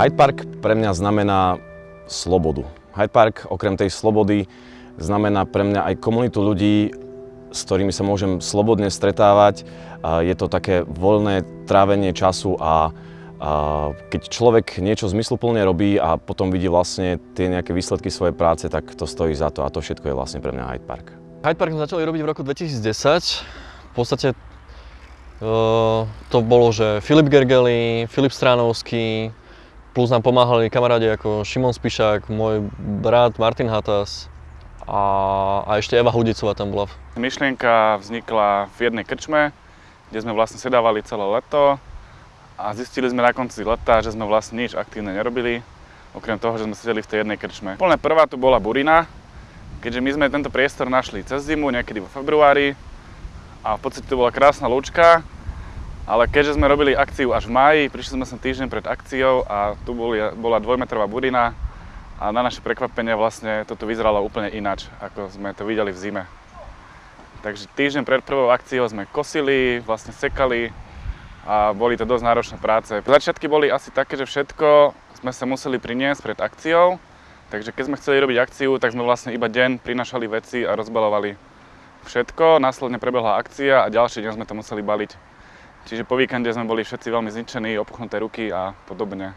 Hyde Park pre mňa znamená slobodu. Hyde Park okrem tej slobody znamená pre mňa aj komunitu ľudí, s ktorými sa môžem slobodne stretávať. Je to také voľné trávenie času a keď človek niečo zmysluplne robí a potom vidí vlastne tie nejaké výsledky svojej práce, tak to stojí za to a to všetko je vlastne pre mňa Hyde Park. Hyde Park sme začali robiť v roku 2010. V podstate uh, to bolo, že Filip Gergely, Filip Stránovský, plus nám pomáhali kamarádi ako Šimon Spišák, môj brat Martin Hatas a, a ešte Eva Hudicová tam bola. Myšlienka vznikla v jednej krčme, kde sme vlastne sedávali celé leto a zistili sme na konci leta, že sme vlastne nič aktívne nerobili, okrem toho, že sme sedeli v tej jednej krčme. Úplne prvá tu bola Burina, keďže my sme tento priestor našli cez zimu, niekedy vo februári a v podstate to bola krásna lúčka, ale keďže sme robili akciu až v máji, prišli sme sem týždeň pred akciou a tu boli, bola dvojmetrová burina a na naše prekvapenie vlastne toto vyzeralo úplne ináč, ako sme to videli v zime. Takže týždeň pred prvou akciou sme kosili, vlastne sekali, a boli to dosť náročné práce. Začiatky boli asi také, že všetko sme sa museli priniesť pred akciou, takže keď sme chceli robiť akciu, tak sme vlastne iba deň prinašali veci a rozbalovali všetko. Následne prebehla akcia a ďalší deň sme to museli baliť. Čiže po víkende sme boli všetci veľmi zničení, opuchnuté ruky a podobne.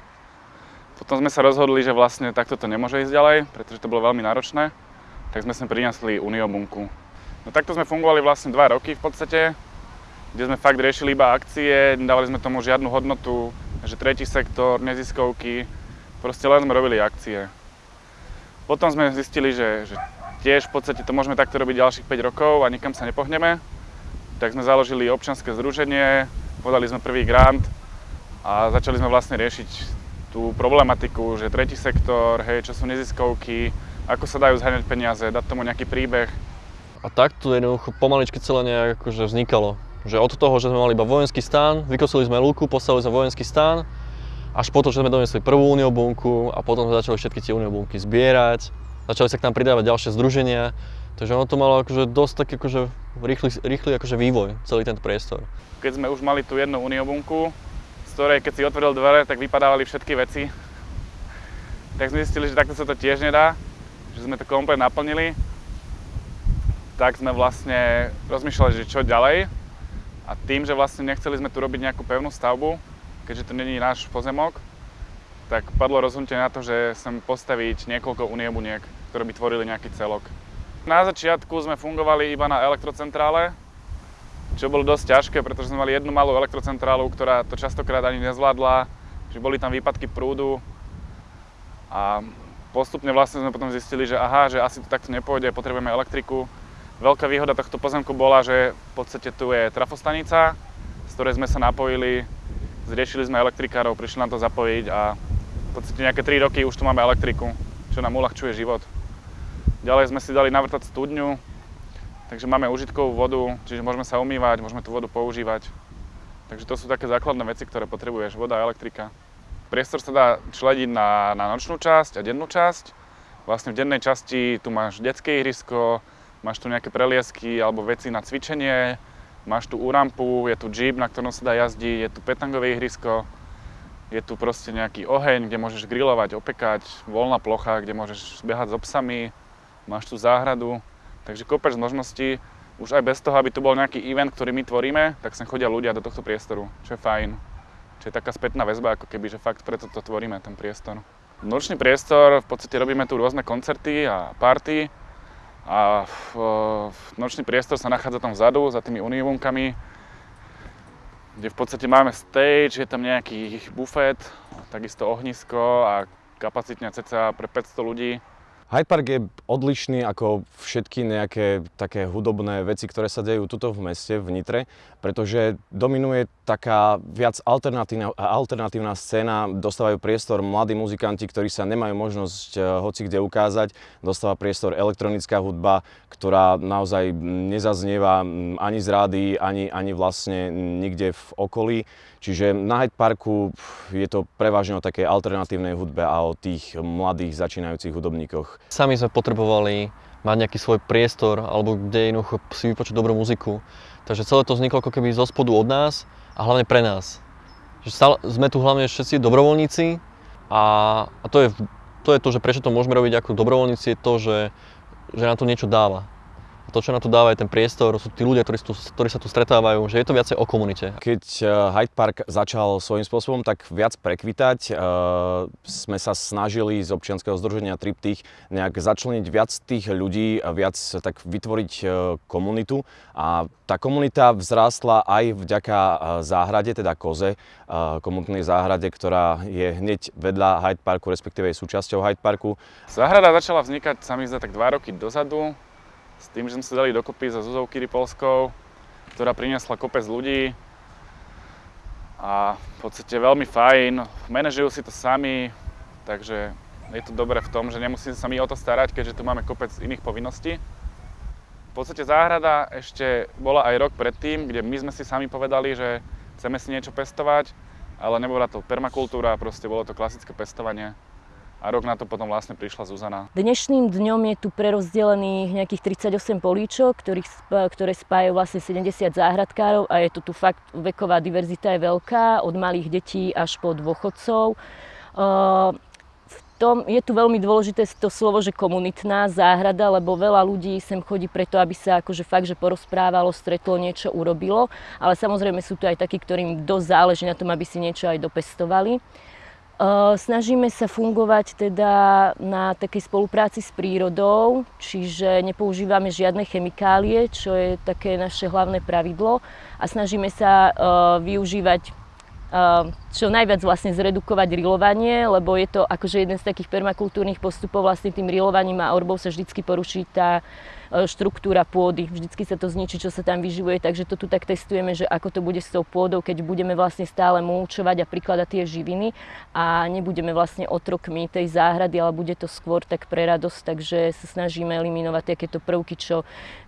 Potom sme sa rozhodli, že vlastne takto to nemôže ísť ďalej, pretože to bolo veľmi náročné, tak sme sem priniesli Uniobunku. No takto sme fungovali vlastne dva roky v podstate, kde sme fakt riešili iba akcie, nedávali sme tomu žiadnu hodnotu, že tretí sektor, neziskovky, proste len sme robili akcie. Potom sme zistili, že, že tiež v podstate to môžeme takto robiť ďalších 5 rokov a nikam sa nepohneme, tak sme založili občanské združenie, podali sme prvý grant a začali sme vlastne riešiť tú problematiku, že tretí sektor, hej, čo sú neziskovky, ako sa dajú zháňať peniaze, dať tomu nejaký príbeh. A takto jednoducho pomaličky celé nejak akože vznikalo. Že od toho, že sme mali iba vojenský stán, vykosili sme lúku, postavili sme vojenský stán, až potom, že sme donesli prvú uniobunku a potom sme začali všetky tie uniobunky zbierať. Začali sa k nám pridávať ďalšie združenia, takže ono to malo akože dosť taký akože rýchly, rýchly akože vývoj, celý tento priestor. Keď sme už mali tú jednu uniobunku, z ktorej keď si otvoril dvere, tak vypadávali všetky veci, tak sme zistili, že takto sa to tiež nedá, že sme to komplet naplnili, tak sme vlastne rozmýšľali, že čo ďalej. A tým, že vlastne nechceli sme tu robiť nejakú pevnú stavbu, keďže to není náš pozemok, tak padlo rozhodnutie na to, že chcem postaviť niekoľko uniebuniek, ktoré by tvorili nejaký celok. Na začiatku sme fungovali iba na elektrocentrále, čo bolo dosť ťažké, pretože sme mali jednu malú elektrocentrálu, ktorá to častokrát ani nezvládla, že boli tam výpadky prúdu a postupne vlastne sme potom zistili, že aha, že asi to takto nepôjde, potrebujeme elektriku, Veľká výhoda tohto pozemku bola, že v podstate tu je trafostanica, z ktorej sme sa napojili, zriešili sme elektrikárov, prišli nám to zapojiť a v podstate nejaké 3 roky už tu máme elektriku, čo nám uľahčuje život. Ďalej sme si dali navrtať studňu, takže máme užitkovú vodu, čiže môžeme sa umývať, môžeme tú vodu používať. Takže to sú také základné veci, ktoré potrebuješ, voda a elektrika. Priestor sa dá člediť na, na nočnú časť a dennú časť. Vlastne v dennej časti tu máš detské ihrisko, máš tu nejaké preliesky alebo veci na cvičenie, máš tu úrampu, je tu jeep, na ktorom sa dá jazdiť, je tu petangové ihrisko, je tu proste nejaký oheň, kde môžeš grilovať, opekať, voľná plocha, kde môžeš behať s obsami, máš tu záhradu, takže kopec možností. Už aj bez toho, aby tu bol nejaký event, ktorý my tvoríme, tak sem chodia ľudia do tohto priestoru, čo je fajn. Čo je taká spätná väzba, ako keby, že fakt preto to tvoríme, ten priestor. Nočný priestor, v podstate robíme tu rôzne koncerty a party, a v nočný priestor sa nachádza tam vzadu, za tými univunkami, kde v podstate máme stage, je tam nejaký bufet, takisto ohnisko a kapacitne ceca pre 500 ľudí. Hyde Park je odlišný ako všetky nejaké také hudobné veci, ktoré sa dejú tuto v meste, v Nitre, pretože dominuje taká viac alternatívna, alternatívna scéna, dostávajú priestor mladí muzikanti, ktorí sa nemajú možnosť eh, hoci kde ukázať, dostáva priestor elektronická hudba, ktorá naozaj nezaznieva ani z rády, ani, ani vlastne nikde v okolí. Čiže na Hyde Parku je to prevažne o takej alternatívnej hudbe a o tých mladých začínajúcich hudobníkoch. Sami sme potrebovali mať nejaký svoj priestor, alebo kde jednoducho si vypočuť dobrú muziku. Takže celé to vzniklo ako keby zo spodu od nás a hlavne pre nás. Že stále, sme tu hlavne všetci dobrovoľníci a A, to, je, to je to, že prečo to môžeme robiť ako dobrovoľníci, je to, že, že nám to niečo dáva to, čo na to dáva, je ten priestor, sú tí ľudia, ktorí, tu, ktorí sa tu stretávajú, že je to viacej o komunite. Keď eh, Hyde Park začal svojím spôsobom tak viac prekvitať, uh, sme sa snažili z občianskeho združenia Triptych nejak začleniť viac tých ľudí viac tak vytvoriť uh, komunitu a tá komunita vzrástla aj vďaka záhrade, teda koze, komunitnej záhrade, ktorá je hneď vedľa Hyde Parku, respektíve je súčasťou Hyde Parku. Záhrada začala vznikať, sa mi zdá, tak dva roky dozadu s tým, že sme sa dali dokopy za Zuzou Kiripolskou, ktorá priniesla kopec ľudí. A v podstate veľmi fajn, manažujú si to sami, takže je to dobré v tom, že nemusíme sa my o to starať, keďže tu máme kopec iných povinností. V podstate záhrada ešte bola aj rok predtým, kde my sme si sami povedali, že chceme si niečo pestovať, ale nebola to permakultúra, proste bolo to klasické pestovanie a rok na to potom vlastne prišla Zuzana. Dnešným dňom je tu prerozdelených nejakých 38 políčok, ktorých, ktoré spájajú vlastne 70 záhradkárov a je to tu fakt, veková diverzita je veľká, od malých detí až po dôchodcov. v tom je tu veľmi dôležité to slovo, že komunitná záhrada, lebo veľa ľudí sem chodí preto, aby sa akože fakt, že porozprávalo, stretlo, niečo urobilo, ale samozrejme sú tu aj takí, ktorým dosť záleží na tom, aby si niečo aj dopestovali. Snažíme sa fungovať teda na takej spolupráci s prírodou, čiže nepoužívame žiadne chemikálie, čo je také naše hlavné pravidlo. A snažíme sa využívať čo najviac vlastne zredukovať rilovanie, lebo je to akože jeden z takých permakultúrnych postupov, vlastne tým rilovaním a orbou sa vždycky poruší tá štruktúra pôdy. Vždycky sa to zničí, čo sa tam vyživuje, takže to tu tak testujeme, že ako to bude s tou pôdou, keď budeme vlastne stále mulčovať a prikladať tie živiny a nebudeme vlastne otrokmi tej záhrady, ale bude to skôr tak pre radosť, takže sa snažíme eliminovať takéto prvky, čo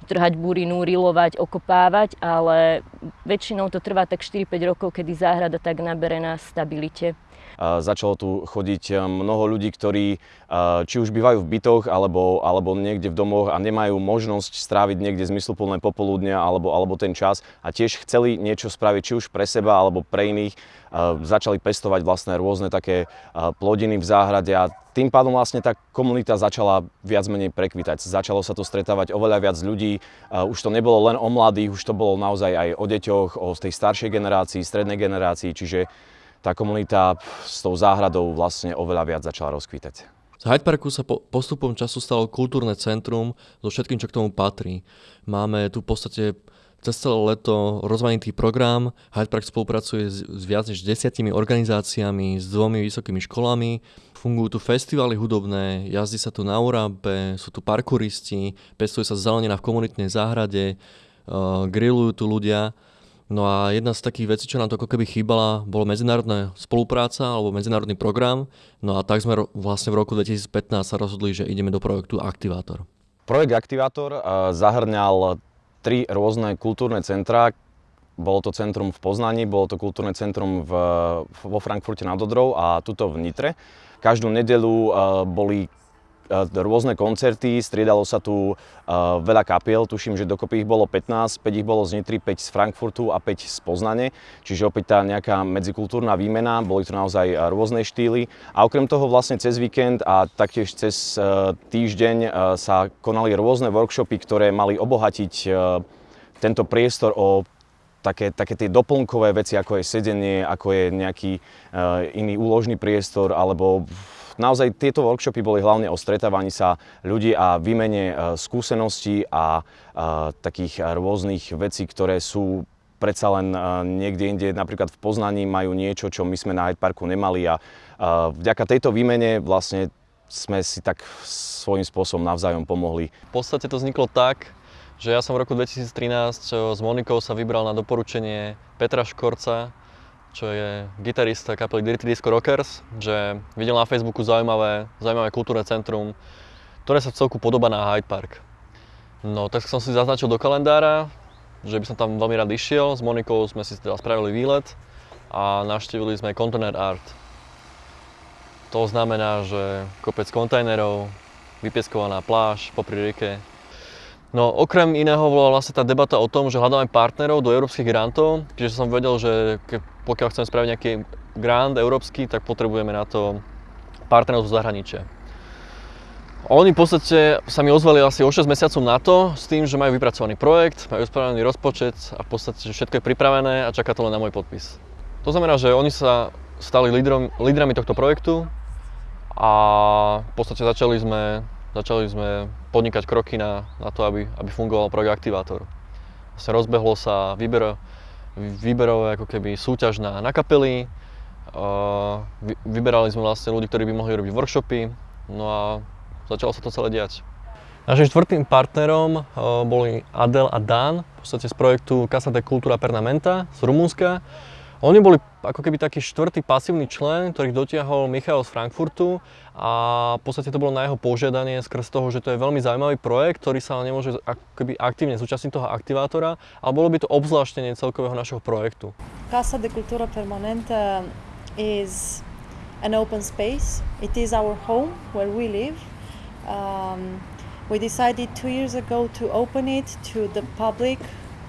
trhať burinu, rilovať, okopávať, ale väčšinou to trvá tak 4-5 rokov, kedy záhrada tak nabere na stabilite. Začalo tu chodiť eh, mnoho ľudí, ktorí eh, či už bývajú v bytoch alebo, alebo niekde v domoch a nemajú možnosť stráviť niekde zmysluplné popoludnia alebo, alebo ten čas a tiež chceli niečo spraviť či už pre seba alebo pre iných. Eh, začali pestovať vlastne rôzne také plodiny v záhrade a tým pádom vlastne tá komunita začala viac menej prekvitať. Začalo sa tu stretávať oveľa viac ľudí. Už to nebolo len o mladých, už to bolo naozaj aj o deťoch, o tej staršej generácii, strednej generácii, čiže tá komunita s tou záhradou vlastne oveľa viac začala rozkvítať. Z Hyde Parku sa po, postupom času stalo kultúrne centrum so všetkým, čo k tomu patrí. Máme tu v podstate cez celé leto rozmanitý program. Hyde Park spolupracuje s, viac než desiatimi organizáciami, s dvomi vysokými školami. Fungujú tu festivaly hudobné, jazdí sa tu na Urampe, sú tu parkouristi, pestuje sa zelenina v komunitnej záhrade, uh, grillujú tu ľudia. No a jedna z takých vecí, čo nám to ako keby chýbala, bolo medzinárodná spolupráca alebo medzinárodný program. No a tak sme vlastne v roku 2015 sa rozhodli, že ideme do projektu Aktivátor. Projekt Aktivátor zahrňal tri rôzne kultúrne centrá. Bolo to centrum v Poznaní, bolo to kultúrne centrum v, vo Frankfurte nad Odrou a tuto v Nitre. Každú nedelu boli rôzne koncerty, striedalo sa tu veľa kapiel, tuším, že dokopy ich bolo 15, 5 ich bolo z Nitry, 5 z Frankfurtu a 5 z Poznane, čiže opäť tá nejaká medzikultúrna výmena, boli to naozaj rôzne štýly. A okrem toho vlastne cez víkend a taktiež cez týždeň sa konali rôzne workshopy, ktoré mali obohatiť tento priestor o také, také tie doplnkové veci, ako je sedenie, ako je nejaký uh, iný úložný priestor, alebo Naozaj tieto workshopy boli hlavne o stretávaní sa ľudí a výmene e, skúseností a e, takých rôznych vecí, ktoré sú predsa len e, niekde inde, napríklad v Poznaní majú niečo, čo my sme na Hyde Parku nemali a vďaka tejto výmene vlastne sme si tak svojím spôsobom navzájom pomohli. V podstate to vzniklo tak, že ja som v roku 2013 s Monikou sa vybral na doporučenie Petra Škorca, čo je gitarista kapely Dirty Disco Rockers, že videl na Facebooku zaujímavé, zaujímavé kultúrne centrum, ktoré sa celku podobá na Hyde Park. No, tak som si zaznačil do kalendára, že by som tam veľmi rád išiel. S Monikou sme si teda spravili výlet a navštívili sme Container Art. To znamená, že kopec kontajnerov, vypieskovaná pláž popri rieke, No okrem iného bola vlastne tá debata o tom, že hľadáme partnerov do európskych grantov, čiže som vedel, že pokiaľ chceme spraviť nejaký grant európsky, tak potrebujeme na to partnerov zo zahraničia. Oni v podstate sa mi ozvali asi o 6 mesiacov na to, s tým, že majú vypracovaný projekt, majú spravený rozpočet a v podstate všetko je pripravené a čaká to len na môj podpis. To znamená, že oni sa stali lídrom, lídrami tohto projektu a v podstate začali sme, začali sme podnikať kroky na, na to, aby, aby fungoval projekt Aktivátor. Vlastne rozbehlo sa výber, výberové ako keby súťaž na, na kapely, vy, vyberali sme vlastne ľudí, ktorí by mohli robiť workshopy, no a začalo sa to celé diať. Našim štvrtým partnerom uh, boli Adel a Dan, v podstate z projektu Casa de Cultura Pernamenta z Rumunska. Oni boli ako keby taký štvrtý pasívny člen, ktorých dotiahol Michal z Frankfurtu a v podstate to bolo na jeho požiadanie skrz toho, že to je veľmi zaujímavý projekt, ktorý sa nemôže ako keby aktívne zúčastniť toho aktivátora, ale bolo by to obzvláštenie celkového našeho projektu. Casa de Cultura Permanente is an open space. It is our home where we live. Um, we decided two years ago to open it to the public,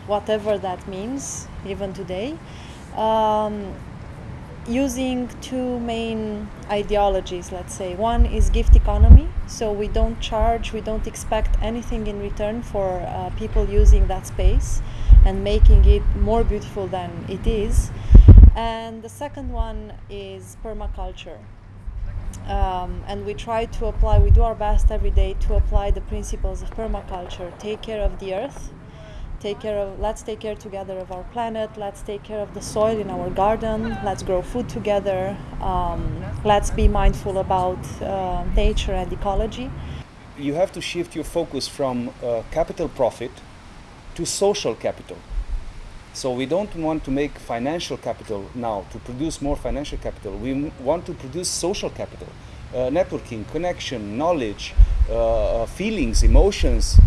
whatever that means, even today. Um, using two main ideologies, let's say. One is gift economy, so we don't charge, we don't expect anything in return for uh, people using that space and making it more beautiful than it is. And the second one is permaculture. Um, and we try to apply, we do our best every day to apply the principles of permaculture, take care of the earth, take care of let's take care together of our planet let's take care of the soil in our garden let's grow food together um, let's be mindful about uh, nature and ecology. You have to shift your focus from uh, capital profit to social capital. So we don't want to make financial capital now to produce more financial capital. We want to produce social capital uh, networking connection knowledge uh, uh, feelings emotions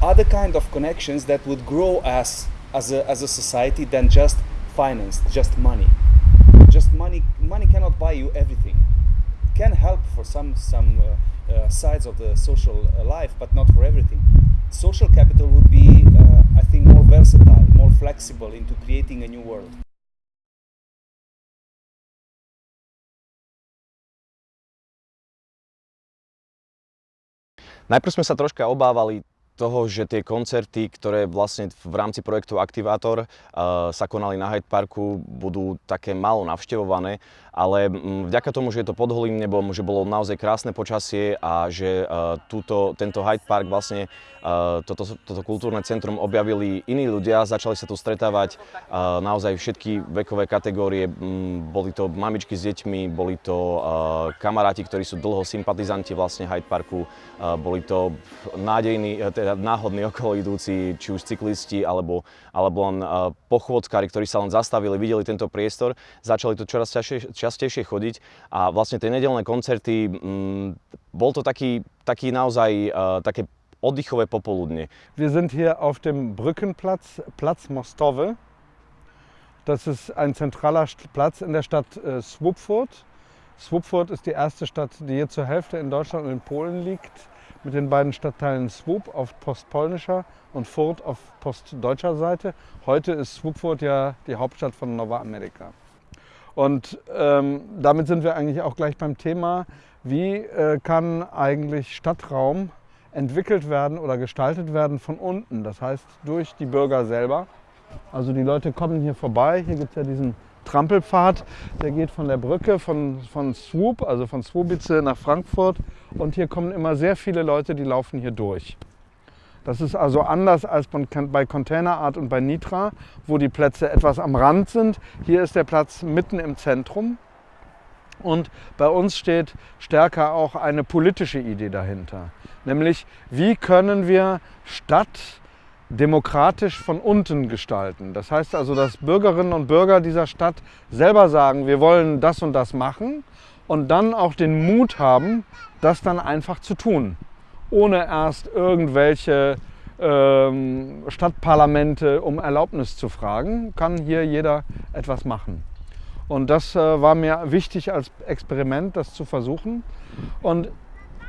other kind of connections that would grow us as a, as a society than just finance, just money. Just money, money cannot buy you everything. Can help for some some uh, uh, sides of the social uh, life, but not for everything. Social capital would be, uh, I think, more versatile, more flexible into creating a new world. Najprv sme sa troška obávali toho, že tie koncerty, ktoré vlastne v rámci projektu Aktivátor uh, sa konali na Hyde Parku, budú také málo navštevované, ale mm, vďaka tomu, že je to pod holým nebom, že bolo naozaj krásne počasie a že uh, túto, tento Hyde Park vlastne uh, toto, toto kultúrne centrum objavili iní ľudia, začali sa tu stretávať naozaj všetky vekové kategórie, mm, boli to mamičky s deťmi, boli to kamaráti, ktorí sú dlho sympatizanti vlastne Hyde Parku, boli to nádejní, teda náhodní okolo idúci, či už cyklisti alebo, alebo len uh, pochôdzkári, ktorí sa len zastavili, videli tento priestor, začali tu čoraz častejšie častejšie chodiť a vlastne tie nedelné koncerty, mm, bol to taký, taký naozaj uh, také oddychové popoludne. Wir sind hier auf dem Brückenplatz, Platz Mostowe. Das ist ein zentraler Platz in der Stadt äh, Swupfurt. Swupfurt ist die erste Stadt, die hier zur Hälfte in Deutschland und in Polen liegt, mit den beiden Stadtteilen Swup auf postpolnischer und Furt auf postdeutscher Seite. Heute ist Swupfurt ja die Hauptstadt von Nova America. Und ähm, damit sind wir eigentlich auch gleich beim Thema, wie äh, kann eigentlich Stadtraum entwickelt werden oder gestaltet werden von unten, das heißt durch die Bürger selber. Also die Leute kommen hier vorbei, hier gibt es ja diesen Trampelpfad, der geht von der Brücke von, von Swoop, also von Swobice nach Frankfurt und hier kommen immer sehr viele Leute, die laufen hier durch. Das ist also anders als bei Containerart und bei Nitra, wo die Plätze etwas am Rand sind. Hier ist der Platz mitten im Zentrum. Und bei uns steht stärker auch eine politische Idee dahinter. Nämlich, wie können wir Stadt demokratisch von unten gestalten. Das heißt also, dass Bürgerinnen und Bürger dieser Stadt selber sagen, wir wollen das und das machen und dann auch den Mut haben, das dann einfach zu tun ohne erst irgendwelche ähm, Stadtparlamente um Erlaubnis zu fragen, kann hier jeder etwas machen. Und das äh, war mir wichtig als Experiment, das zu versuchen. Und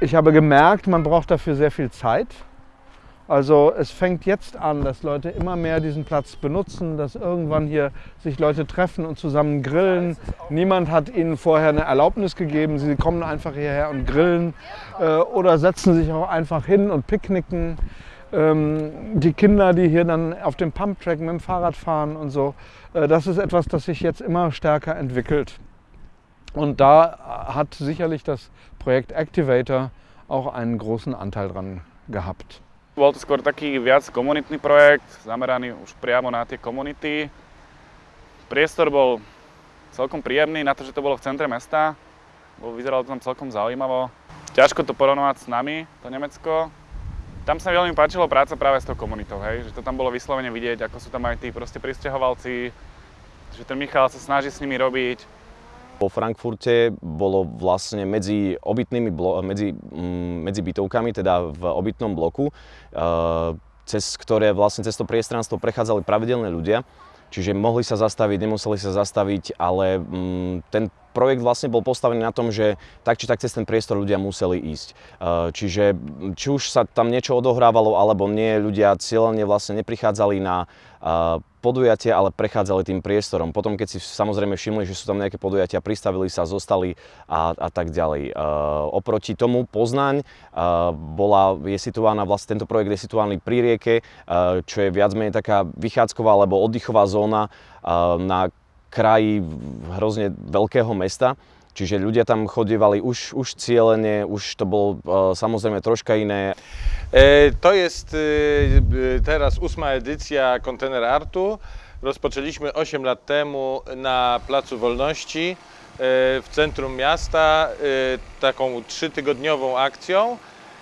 ich habe gemerkt, man braucht dafür sehr viel Zeit. Also es fängt jetzt an, dass Leute immer mehr diesen Platz benutzen, dass irgendwann hier sich Leute treffen und zusammen grillen. Niemand hat ihnen vorher eine Erlaubnis gegeben. Sie kommen einfach hierher und grillen äh, oder setzen sich auch einfach hin und picknicken. Ähm, die Kinder, die hier dann auf dem Pumptrack mit dem Fahrrad fahren und so, äh, das ist etwas, das sich jetzt immer stärker entwickelt. Und da hat sicherlich das Projekt Activator auch einen großen Anteil dran gehabt. Bol to skôr taký viac komunitný projekt, zameraný už priamo na tie komunity. Priestor bol celkom príjemný na to, že to bolo v centre mesta. Bol, vyzeralo to tam celkom zaujímavo. Ťažko to porovnávať s nami, to Nemecko. Tam sa mi veľmi páčilo práca práve s tou komunitou, hej? že to tam bolo vyslovene vidieť, ako sú tam aj tí proste pristahovalci, že ten Michal sa snaží s nimi robiť, vo Frankfurte bolo vlastne medzi obytnými medzi, mm, medzi bytovkami, teda v obytnom bloku, e, cez ktoré vlastne cez to priestranstvo prechádzali pravidelné ľudia. Čiže mohli sa zastaviť, nemuseli sa zastaviť, ale mm, ten projekt vlastne bol postavený na tom, že tak či tak cez ten priestor ľudia museli ísť. E, čiže či už sa tam niečo odohrávalo alebo nie, ľudia cieľne vlastne neprichádzali na e, podujatia, ale prechádzali tým priestorom. Potom, keď si samozrejme všimli, že sú tam nejaké podujatia, pristavili sa, zostali a, a tak ďalej. E, oproti tomu Poznaň e, bola, je situovaná, vlastne tento projekt je situovaný pri rieke, e, čo je viac menej taká vychádzková alebo oddychová zóna e, na kraji hrozne veľkého mesta. Čiže ľudia tam chodievali už, už cieľene, už to bolo e, samozrejme troška iné. E, to jest e, teraz ósma edycja Container Artu. Rozpoczęliśmy 8 lat temu na Placu Wolności e, w centrum miasta e, taką trzytygodniową akcją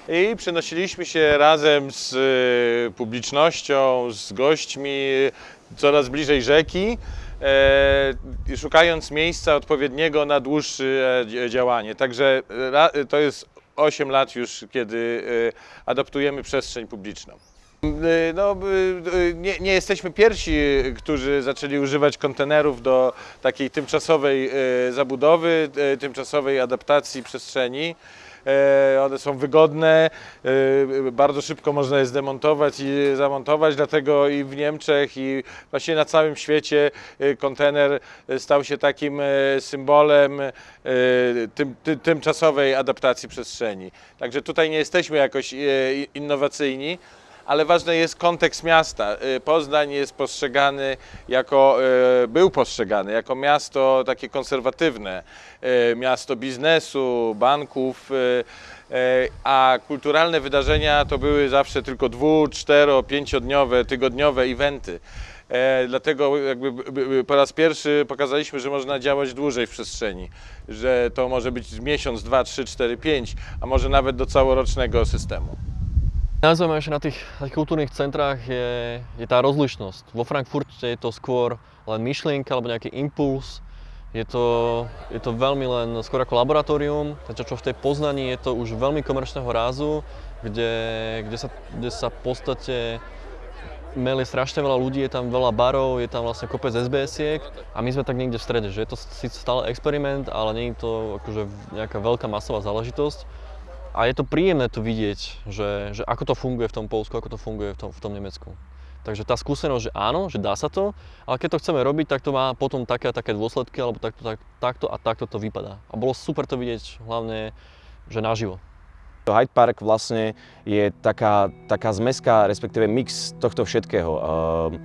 i przenosiliśmy się razem z e, publicznością, z gośćmi coraz bliżej rzeki, e, szukając miejsca odpowiedniego na dłuższe e, działanie. Także ra, to jest 8 lat już, kiedy e, adaptujemy przestrzeń publiczną. E, No, e, nie, nie jesteśmy pierwsi, którzy zaczęli używać kontenerów do takiej tymczasowej e, zabudowy, e, tymczasowej adaptacji przestrzeni. E, One są wygodne, e, bardzo szybko można je zdemontować i zamontować, dlatego i w Niemczech i właściwie na całym świecie e, kontener stał się takim symbolem tym, ty, tymczasowej adaptacji przestrzeni. Także tutaj nie jesteśmy jakoś innowacyjni, ale ważny jest kontekst miasta. Y, Poznań jest postrzegany jako, y, był postrzegany jako miasto takie konserwatywne, y, miasto biznesu, banków, a kulturalne wydarzenia to były zawsze tylko dwu, cztero, pięciodniowe, tygodniowe eventy. E, dlatego jakby po raz pierwszy pokazaliśmy, że można działać dłużej w przestrzeni, że to może być miesiąc, dwa, trzy, cztery, pięć, a może nawet do całorocznego systemu. Najzaujímavejšie na tých, na tých kultúrnych centrách je, je tá rozlišnosť. Vo Frankfurte je to skôr len myšlienka alebo nejaký impuls. Je to, je to veľmi len skôr ako laboratórium, takže čo v tej Poznaní je to už veľmi komerčného rázu, kde, kde, sa, kde sa v podstate meli strašne veľa ľudí, je tam veľa barov, je tam vlastne kopec SBS-iek a my sme tak niekde v strede, že je to síce stále experiment, ale nie je to akože nejaká veľká masová záležitosť. A je to príjemné to vidieť, že, že ako to funguje v tom Polsku, ako to funguje v tom, v tom Nemecku. Takže tá skúsenosť, že áno, že dá sa to, ale keď to chceme robiť, tak to má potom také a také dôsledky, alebo takto, tak, takto a takto to vypadá. A bolo super to vidieť hlavne, že naživo. Hyde Park vlastne je taká, taká zmeska, respektíve mix tohto všetkého. Ehm,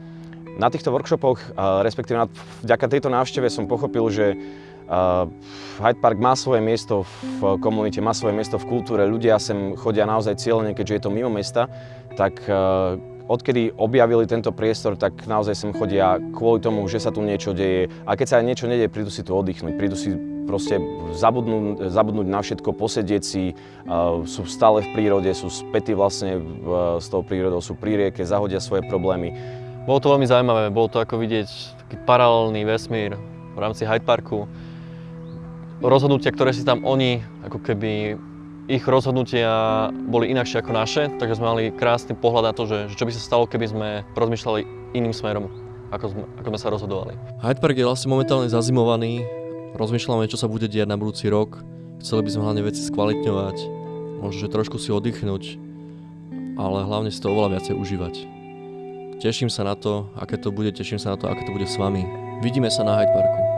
Na týchto workshopoch, respektíve vďaka tejto návšteve som pochopil, že Hyde Park má svoje miesto v komunite, má svoje miesto v kultúre, ľudia sem chodia naozaj cieľene, keďže je to mimo mesta, tak eh, odkedy objavili tento priestor, tak naozaj sem chodia kvôli tomu, že sa tu niečo deje. A keď sa aj niečo nedieje, prídu si tu oddychnúť, prídu si proste zabudnúť, zabudnúť na všetko, posedieť si, uh, sú stále v prírode, sú spätí vlastne uh, s tou prírodou, sú pri rieke, zahodia svoje problémy. Bolo to veľmi zaujímavé, bolo to ako vidieť taký paralelný vesmír v rámci Hyde Parku. Rozhodnutia, ktoré si tam oni, ako keby ich rozhodnutia boli inakšie ako naše, takže sme mali krásny pohľad na to, že, že čo by sa stalo, keby sme rozmýšľali iným smerom, ako sme, ako sme sa rozhodovali. Hyde Park je vlastne momentálne zazimovaný, rozmýšľame, čo sa bude diať na budúci rok, chceli by sme hlavne veci skvalitňovať, možno, že trošku si oddychnúť. ale hlavne si to oveľa viacej užívať. Teším sa na to, aké to bude, teším sa na to, aké to bude s vami. Vidíme sa na Hyde Parku.